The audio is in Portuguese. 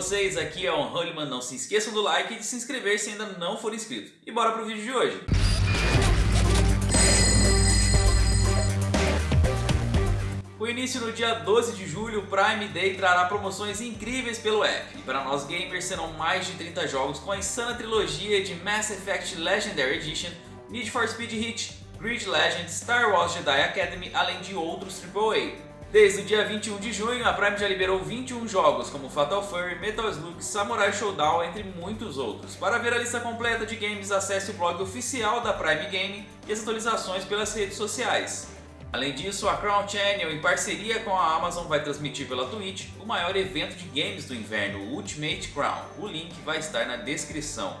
vocês? Aqui é o Honeyman, não se esqueçam do like e de se inscrever se ainda não for inscrito. E bora pro vídeo de hoje! Com início no dia 12 de julho, o Prime Day trará promoções incríveis pelo app. E para nós gamers serão mais de 30 jogos com a insana trilogia de Mass Effect Legendary Edition, Need for Speed Heat, Grid Legends, Star Wars Jedi Academy, além de outros AAA. Desde o dia 21 de junho, a Prime já liberou 21 jogos, como Fatal Fury, Metal Slug, Samurai Showdown, entre muitos outros. Para ver a lista completa de games, acesse o blog oficial da Prime Game e as atualizações pelas redes sociais. Além disso, a Crown Channel, em parceria com a Amazon, vai transmitir pela Twitch o maior evento de games do inverno, o Ultimate Crown. O link vai estar na descrição.